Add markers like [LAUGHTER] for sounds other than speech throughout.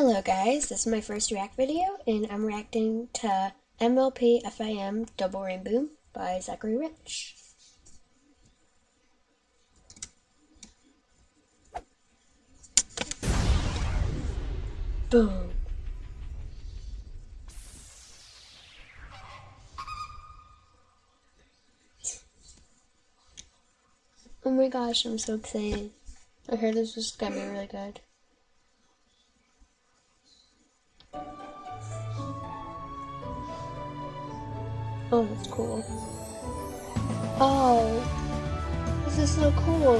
Hello guys, this is my first React video, and I'm reacting to MLP FIM Double Rainboom by Zachary Rich. Boom. Oh my gosh, I'm so excited. I heard this was gonna be really good. Oh, that's cool. Oh, this is so cool.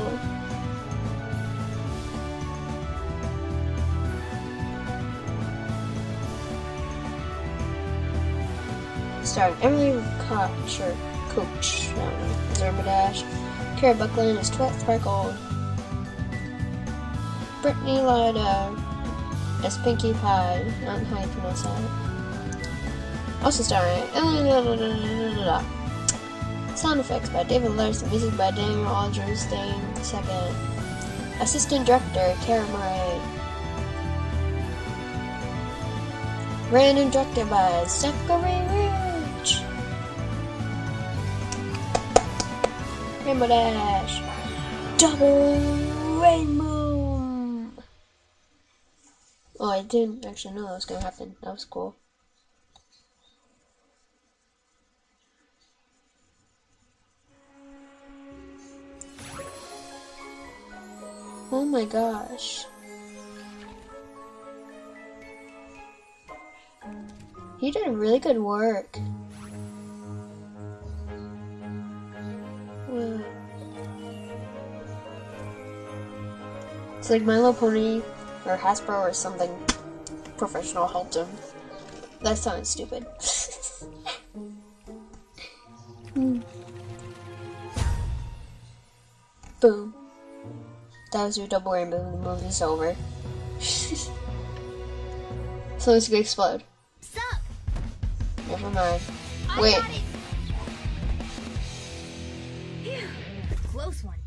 Starring Emily Kocher, Coach, um, Zerba Kara Buckland is Twet Sparkle, Brittany Lida as Pinkie Pie, on how you pronounce that. Also starring Sound effects by David Larson, music by Daniel Aldridge Dane II. Assistant director Kara Murray. Ran and directed by Zachary Rich. Rainbow Dash. Double Rainbow. Oh, I didn't actually know that was gonna happen. That was cool. Oh my gosh. He did really good work. It's like My Little Pony or Hasbro or something professional helped him. That sounds stupid. [LAUGHS] Hmm. Boom. That was your double rainbow. The movie's over. [LAUGHS] so it's gonna explode. Suck. Never mind. Wait. Close one.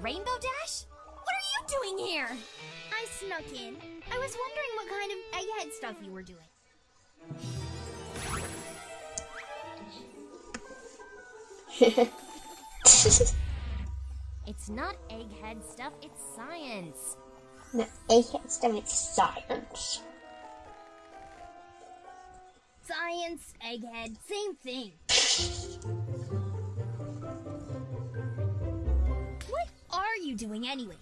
Rainbow Dash? What are you doing here? I snuck in. I was wondering what kind of egghead stuff you were doing. [LAUGHS] It's not egghead stuff, it's science. No, egghead stuff, it's science. Science, egghead, same thing. what are you doing anyways?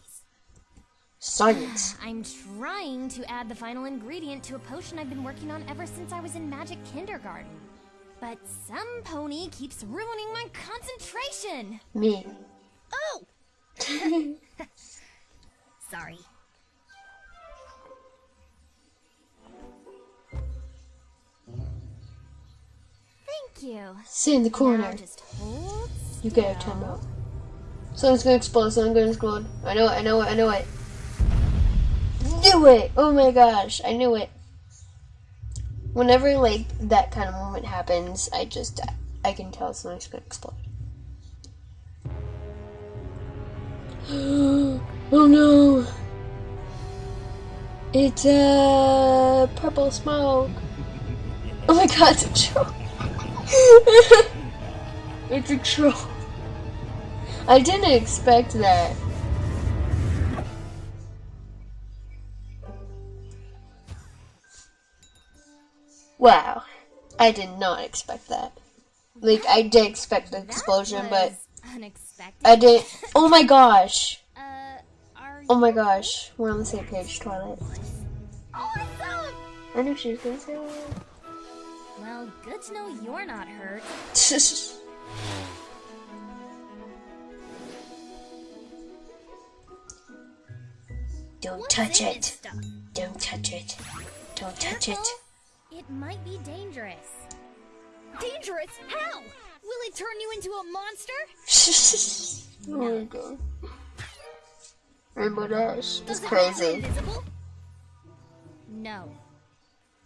Science. [SIGHS] I'm trying to add the final ingredient to a potion I've been working on ever since I was in magic kindergarten. But some pony keeps ruining my concentration. Me. Oh! [LAUGHS] Sorry. Thank you. Sit in the corner. You get a time out. Someone's gonna explode, something's gonna explode. I know it, I know it, I know it. Do it! Oh my gosh, I knew it. Whenever, like, that kind of moment happens, I just, I can tell something's gonna explode. [GASPS] oh no! It's a uh, purple smoke. Oh my god, it's a troll. [LAUGHS] it's a troll. I didn't expect that. Wow. I did not expect that. Like, I did expect the explosion, but unexpected. I did. Oh my gosh. [LAUGHS] Uh, oh my gosh. We're on the same page, Twilight. Oh, I knew she was gonna say that. Well, good to know you're not hurt. [LAUGHS] Don't What's touch it. Don't touch it. Don't touch Careful. it. It might be dangerous. Dangerous? How? Will it turn you into a monster? [LAUGHS] oh my god. Rainbow Dash is crazy. No.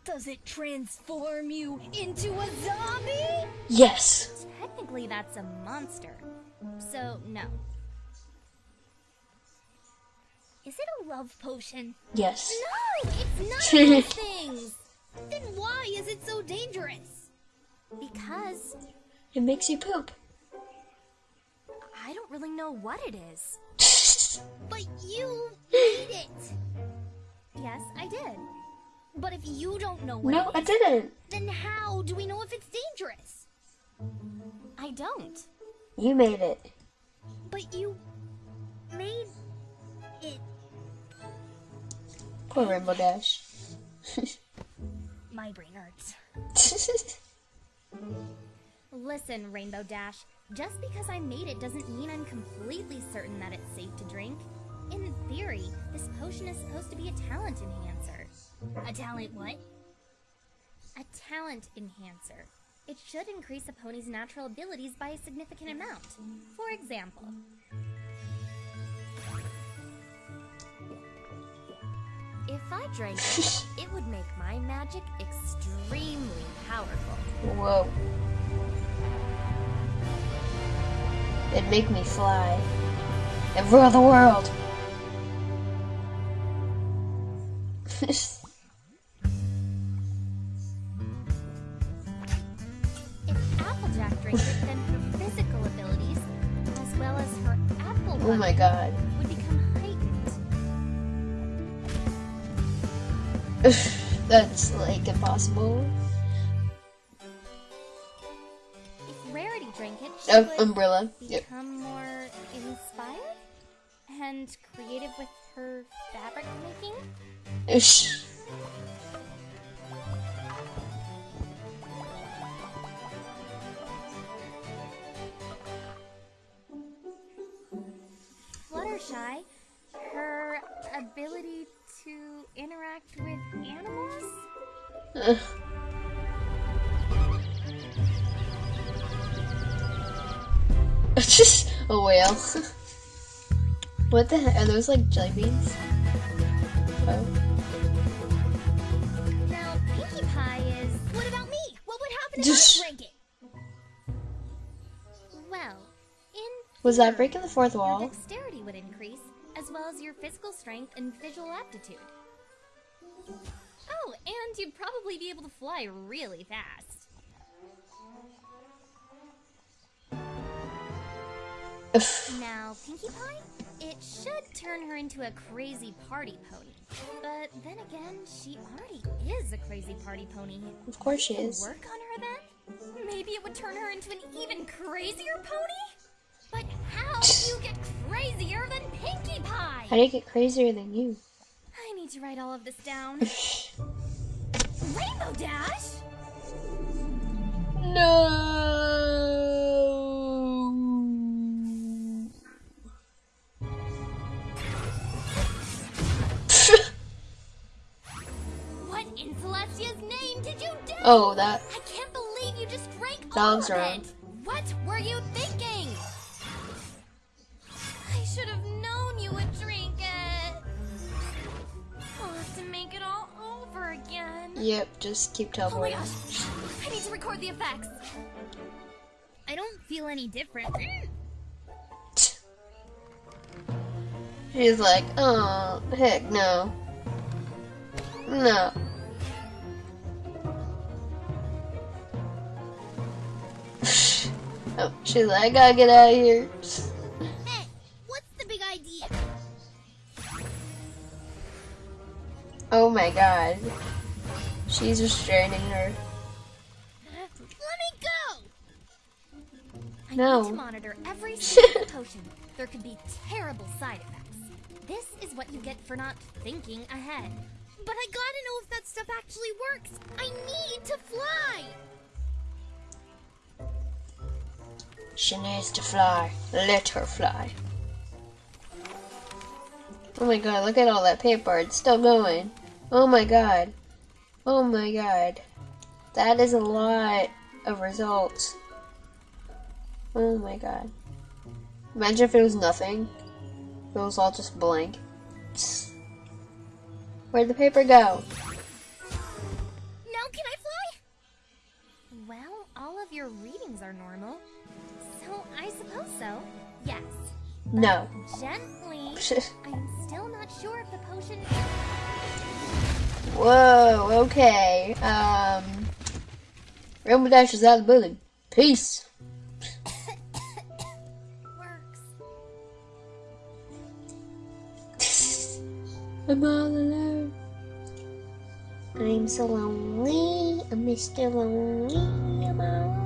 Does it transform you into a zombie? Yes. Technically, that's a monster. So, no. Is it a love potion? Yes. No, it's none [LAUGHS] of those things. Then why is it so dangerous? Because it makes you poop. I don't really know what it is. [LAUGHS] but you [LAUGHS] made it. Yes, I did. But if you don't know what No, I didn't. Then how do we know if it's dangerous? I don't. You made it. But you made it. Poor Rainbow Dash. [LAUGHS] My brain hurts. Listen, Rainbow Dash. Just because I made it doesn't mean I'm completely certain that it's safe to drink. In theory, this potion is supposed to be a talent enhancer. A talent what? A talent enhancer. It should increase a pony's natural abilities by a significant amount. For example, if I drank it, [LAUGHS] it would make my magic extremely powerful. Whoa. It'd make me fly and rule the world. if Applejack drank it, then her physical abilities, as well as her apple oh my god. would become heightened. [LAUGHS] That's like impossible. Drank it, she would umbrella. Yep. more inspired and creative with her fabric making. Ish. Fluttershy, her ability to interact with animals. Ugh. Just a whale. what the heck? Are those like jelly beans? Oh. Now, Pie is. What about me? What would happen Just-? Well, in Was that breaking the fourth Your wall? dexterity would increase, as well as your physical strength and visual aptitude. Oh, and you'd probably be able to fly really fast. Now, Pinkie Pie, it should turn her into a crazy party pony. But then again, she already is a crazy party pony. of course she is. work on her then? Maybe it would turn her into an even crazier pony? But how do you get crazier than Pinkie Pie? How do you get crazier than you? I need to write all of this down. Rainbow Dash? No. In Celestia's name did you do? oh, that. I can't believe you just drank all of wrong. it. What were you thinking? I should have known you would drink it. I'll have to make it all over again. Yep, just keep Oh my teleporting. gosh! I need to record the effects. I don't feel any different. She's like, oh, heck no. No. Oh, she's like, I gotta get out of here. Hey, what's the big idea? Oh my god. She's restraining her. Let me go! I No. need to monitor every single [LAUGHS] potion. There could be terrible side effects. This is what you get for not thinking ahead. But I gotta know if that stuff actually works. I need to fly! She needs to fly. Let her fly. Oh my god, look at all that paper. It's still going. Oh my god. Oh my god. That is a lot of results. Oh my god. Imagine if it was nothing. It was all just blank. Where'd the paper go? Now can I fly? Well, all of your readings are normal. So I suppose so. Yes. No. Gently. [LAUGHS] I'm still not sure if the potion. Whoa. Okay. Um. Rainbow Dash is out of the building. Peace. [COUGHS] I'm all alone. I'm so lonely. I'm Mr. Lonely. I'm all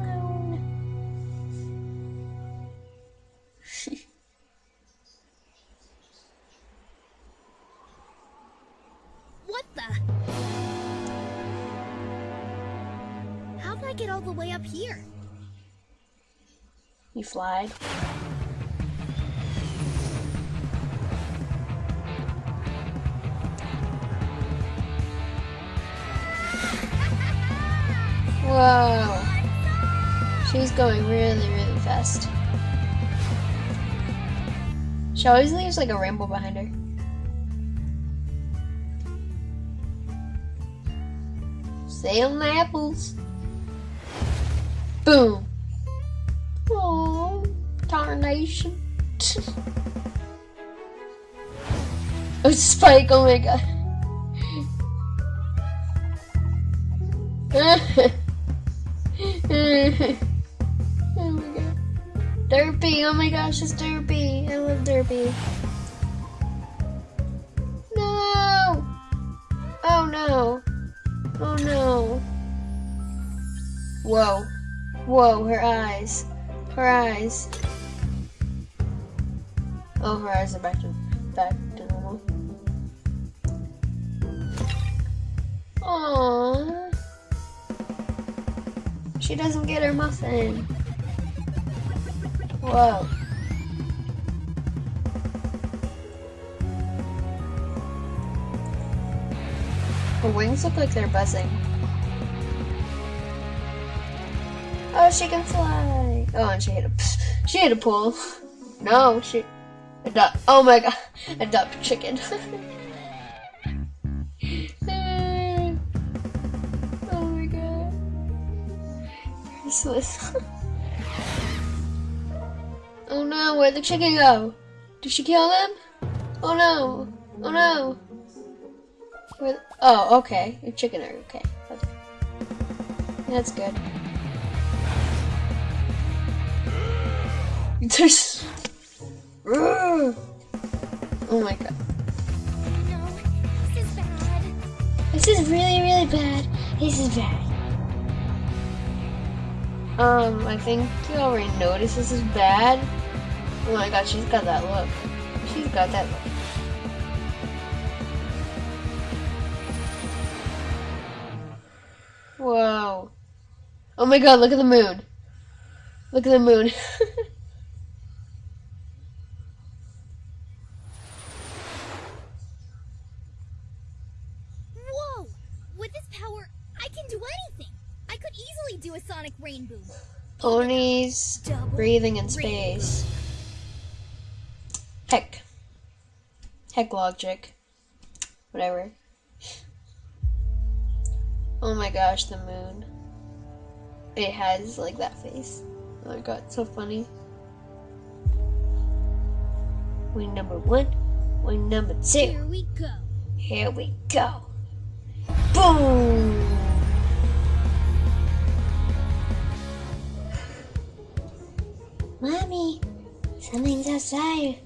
Fly. Whoa. She's going really, really fast. She always leaves like a rainbow behind her. Selling apples. Boom. Oh, tarnation. oh, Spike, oh my god. oh my god. Derpy, oh my gosh, it's Derpy. I love Derpy. No! Oh no. Oh no. Whoa. Whoa, her eyes. Her eyes. Oh, her eyes are back to back to normal. Aww. She doesn't get her muffin. Whoa. Her wings look like they're buzzing. Oh, she can fly. Oh, and she hit a, she hit a pool. No, she, a duck. Oh my god, a duck chicken. [LAUGHS] oh my god. Useless. [LAUGHS] oh no, where'd the chicken go? Did she kill them? Oh no. Oh no. Where, oh, okay. Your chicken are okay. That's good. [LAUGHS] There's. oh my god. No, this is bad. This is really, really bad. This is bad. Um, I think you already noticed this is bad. Oh my god, she's got that look. She's got that look. Whoa. Oh my god, look at the moon. Look at the moon. [LAUGHS] Ponies breathing in space. Heck. Heck logic. Whatever. Oh my gosh, the moon. It has like that face. Oh my god, so funny. Wing number one, wing number two. Here we go. Here we go. Boom! Outside.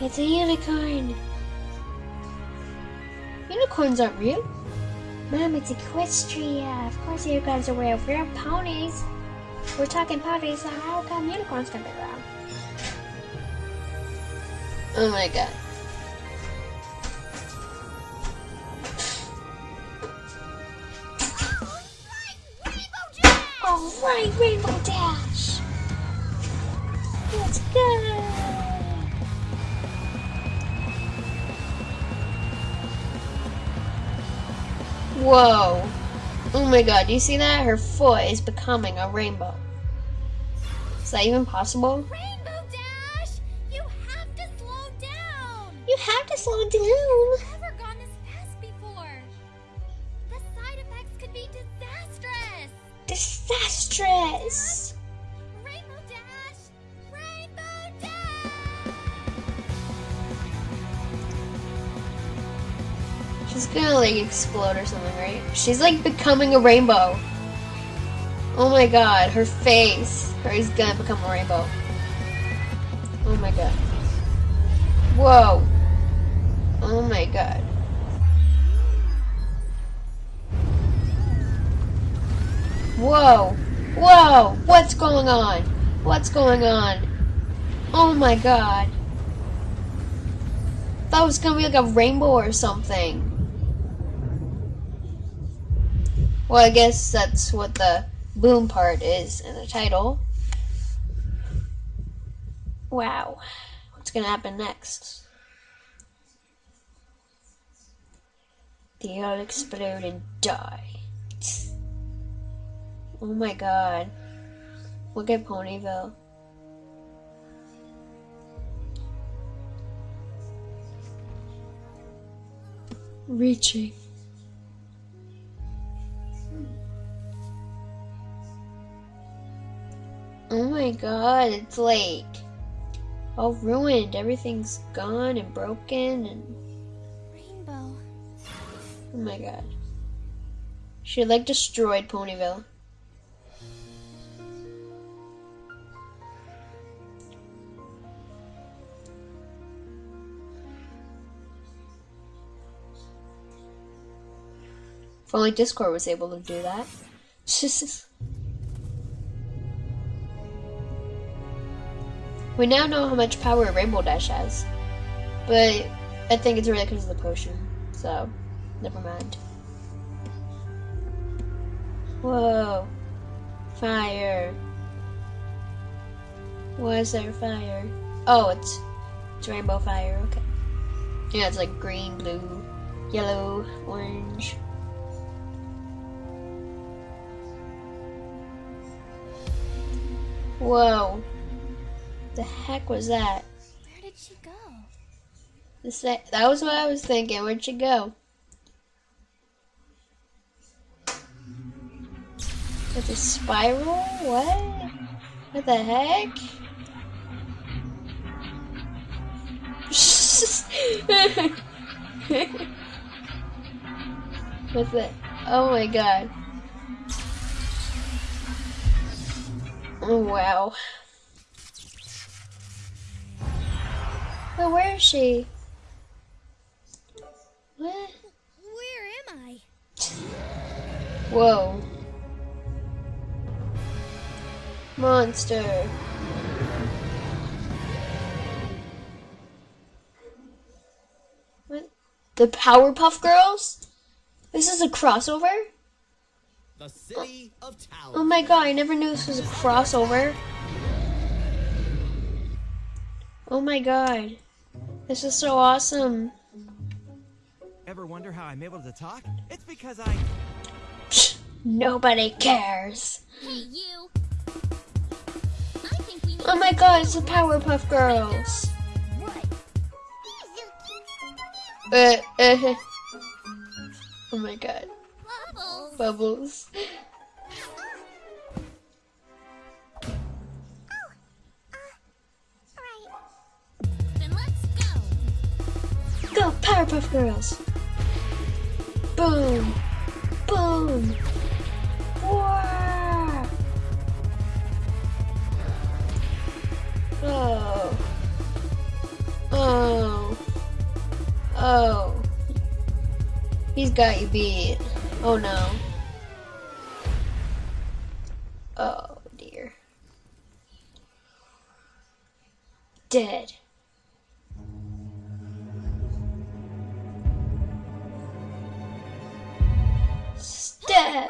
It's a unicorn. Unicorns aren't real. Mom, it's Equestria. Of course unicorns are real. We're ponies. We're talking ponies, so how come unicorns can be real? Oh my god. Alright, Rainbow Dash! Whoa. Oh my god, do you see that? Her foot is becoming a rainbow. Is that even possible? Rainbow Dash! You have to slow down! You have to slow down. Explode or something, right? She's like becoming a rainbow. Oh my god, her face. Her is gonna become a rainbow. Oh my god. Whoa. Oh my god. Whoa. Whoa. What's going on? What's going on? Oh my god. That was gonna be like a rainbow or something. Well, I guess that's what the boom part is in the title. Wow. What's gonna happen next? They all explode and die. Oh my god. Look at Ponyville. Reaching. Oh my god, it's like all ruined. Everything's gone and broken and Rainbow. oh my god. She like destroyed Ponyville. If only Discord was able to do that. [LAUGHS] we now know how much power Rainbow Dash has. But I think it's really because of the potion. So, never mind. Whoa. Fire. Is there fire? Oh, it's, it's rainbow fire, okay. Yeah, it's like green, blue, yellow, orange. Whoa. The heck was that? Where did she go? This, that was what I was thinking. Where'd she go? It's a spiral? What? What the heck? [LAUGHS] What's it? Oh my god. Oh, wow. But where is she? What? Where am I? Whoa. Monster. What? The Powerpuff Girls? This is a crossover? The city of Townsville. Oh my god, I never knew this was a crossover. Oh my god. This is so awesome. Ever wonder how I'm able to talk? It's because I. Psh, nobody cares. Hey, you. I think we need Oh my god, it's the Powerpuff Girls. What? Uh, uh, [LAUGHS] oh my god. Bubbles. Bubbles. Go. Powerpuff Girls! Boom! Boom! Oh. Oh. Oh. He's got you beat. Oh no. Oh dear. Dead. Right.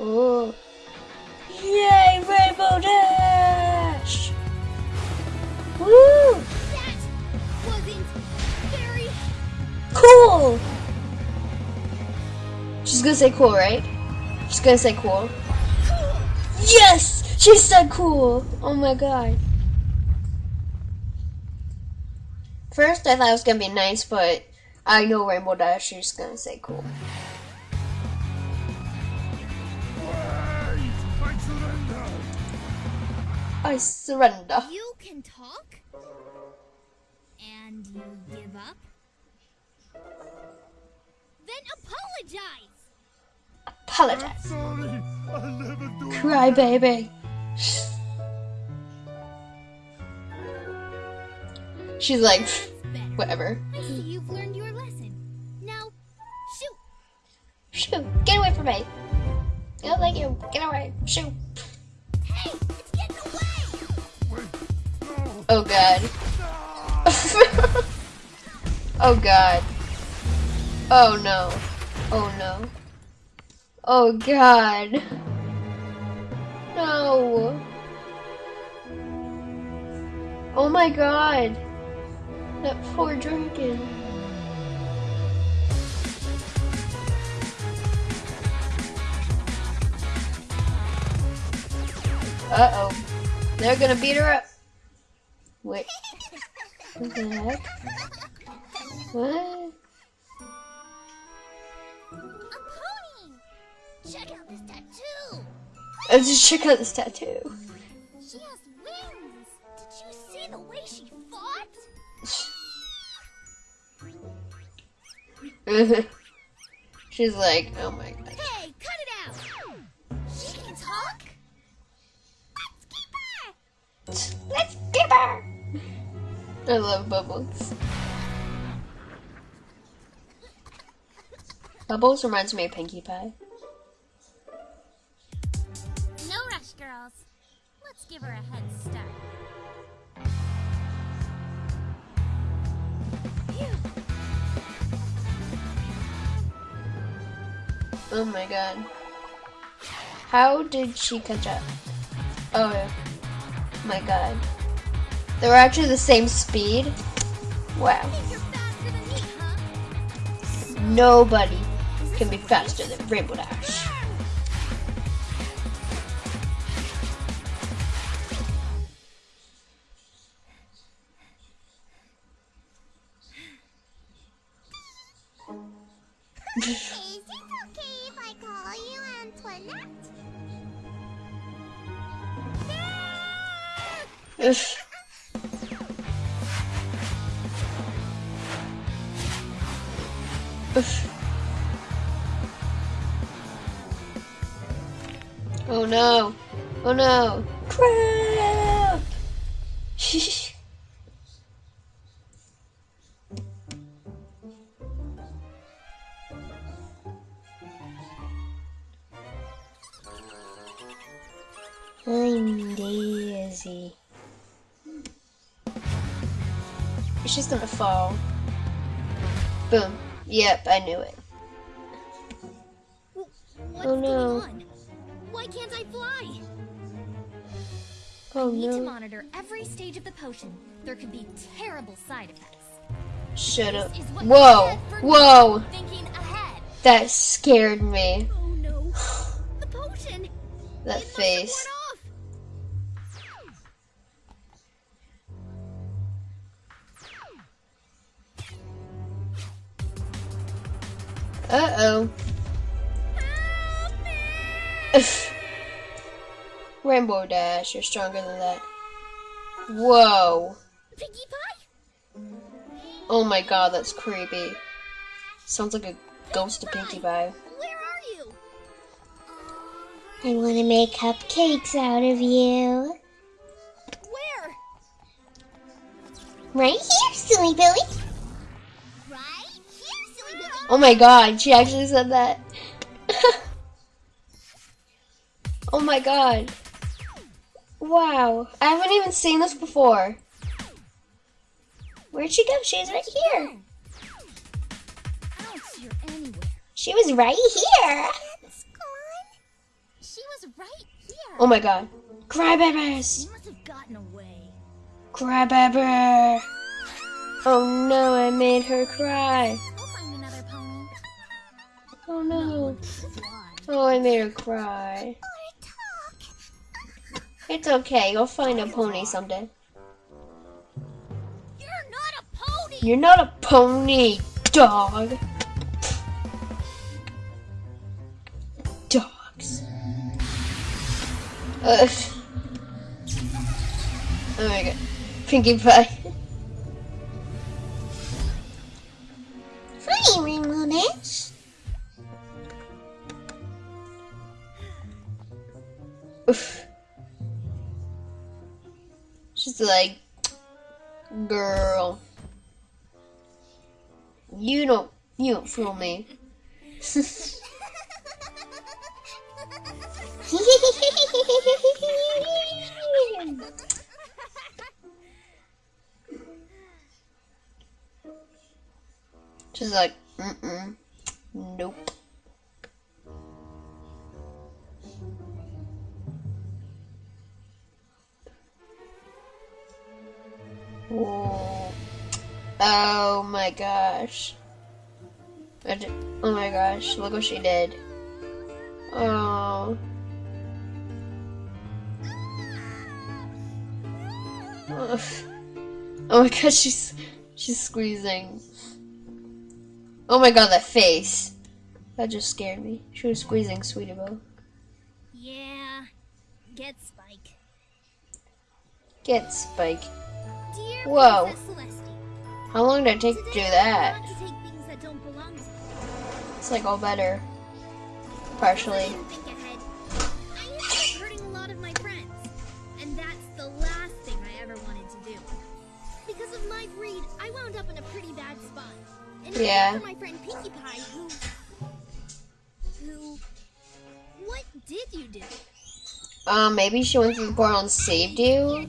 Oh. Yay, Rainbow Dash! Woo! That wasn't very Cool! She's gonna say cool, right? She's gonna say cool. cool. Yes! She said cool! Oh my god. First, I thought it was gonna be nice, but I know Rainbow Dash, she's gonna say cool. I surrender. You can talk? And you give up? Then apologize. Apologize. Sorry, I'll never do it Cry, baby. She's like, whatever. I see you've learned your lesson. Now, shoot. Shoot! get away from me. I don't like you. Get away. Shoo. Oh god. [LAUGHS] oh god. Oh no. Oh no. Oh god. No. Oh my god. That poor dragon. Uh oh. They're gonna beat her up. Wait. [LAUGHS] What the heck? What? A pony. Check out this tattoo. Let's just check out this tattoo. She has wings. Did you see the way she fought? [LAUGHS] She's like, oh my god. I love Bubbles. Bubbles reminds me of Pinkie Pie. No rush, girls. Let's give her a head start. Phew. Oh my god. How did she catch up? Oh my god. They were actually the same speed? Wow. Think you're faster than me, huh? Nobody can be faster than Rainbow Dash. Is it okay if I call you Antoinette? Ugh. Ugh. Oh no. Oh no. Crap! [LAUGHS] I'm Daisy. She's gonna fall. Boom. Yep, I knew it. Oh, what's Oh, no. going on? Why can't I fly? Oh Need to monitor every stage of the potion. There could be terrible side effects. Shut up. This is what you Whoa! get Whoa! Thinking ahead. That scared me. Oh no. The potion. That It must have face. Worn off. Uh oh. [LAUGHS] Rainbow Dash, you're stronger than that. Whoa. Pinkie Pie? Oh my god, that's creepy. Sounds like a ghost of Pinkie Pie. Where are you? I want to make cupcakes out of you. Where? Right here, silly Billy. Oh my god, she actually said that. [LAUGHS] oh my god. Wow, I haven't even seen this before. Where'd she go? She's right here. She was right here. She was right here. Oh my god. Crybabies! Crybaby! Oh no, I made her cry. Oh no. Oh, I made her cry. It's okay, you'll find a pony someday. You're not a pony. You're not a pony, dog. Dogs. Ugh. Oh my god. Pinkie Pie. Like, girl, you don't, you don't fool me. [LAUGHS] She's like, mm-mm, nope. Oh, oh my gosh. oh my gosh, look what she did. Oh. [LAUGHS] Oh my god, she's she's squeezing. Oh my god, that face. That just scared me. She was squeezing Sweetie Belle. Yeah. Get Spike. Get Spike. Whoa. How long did it take to do that? To it's like all better. Partially. I wound up in a pretty bad spot. And yeah. my friend Pinkie Pie, who, who, what did you do? Um, maybe she went to the portal and saved you.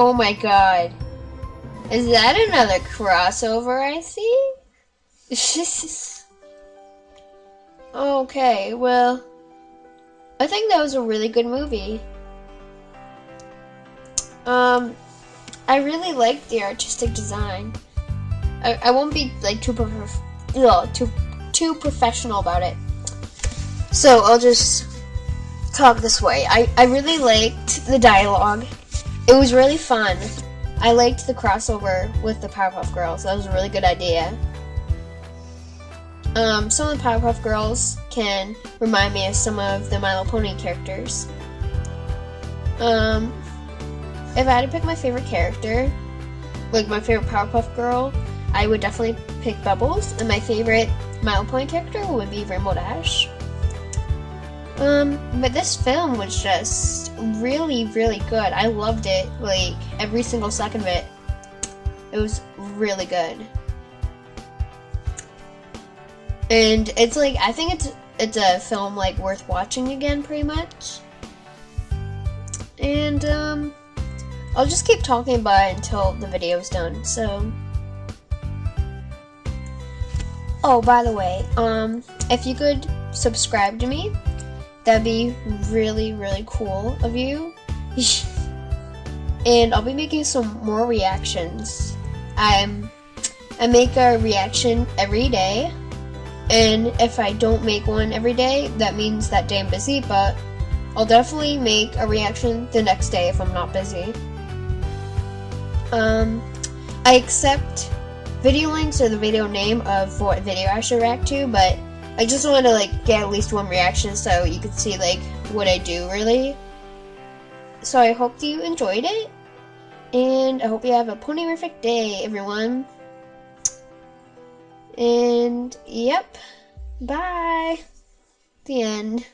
Oh my god. Is that another crossover I see? [LAUGHS] okay, well, I think that was a really good movie. Um, I really liked the artistic design. I, I won't be like too prof- ugh, too too professional about it. So I'll just talk this way. I, I really liked the dialogue. It was really fun. I liked the crossover with the Powerpuff Girls. That was a really good idea. Um, some of the Powerpuff Girls can remind me of some of the My Little Pony characters. Um, if I had to pick my favorite character, like my favorite Powerpuff Girl, I would definitely pick Bubbles, and my favorite My Little Pony character would be Rainbow Dash. Um, but this film was just really, really good. I loved it, like, every single second of it. It was really good and it's like I think it's it's a film like worth watching again, pretty much. And um, I'll just keep talking about it until the video is done. So, oh, by the way, um, if you could subscribe to me, that'd be really really cool of you. [LAUGHS] and I'll be making some more reactions. I'm I make a reaction every day and if I don't make one every day, that means that day I'm busy, but I'll definitely make a reaction the next day if I'm not busy. Um, I accept video links or the video name of what video I should react to, but I just want to like get at least one reaction so you can see like what I do really. So I hope you enjoyed it, and I hope you have a ponyrific day, everyone. And yep, bye. The end.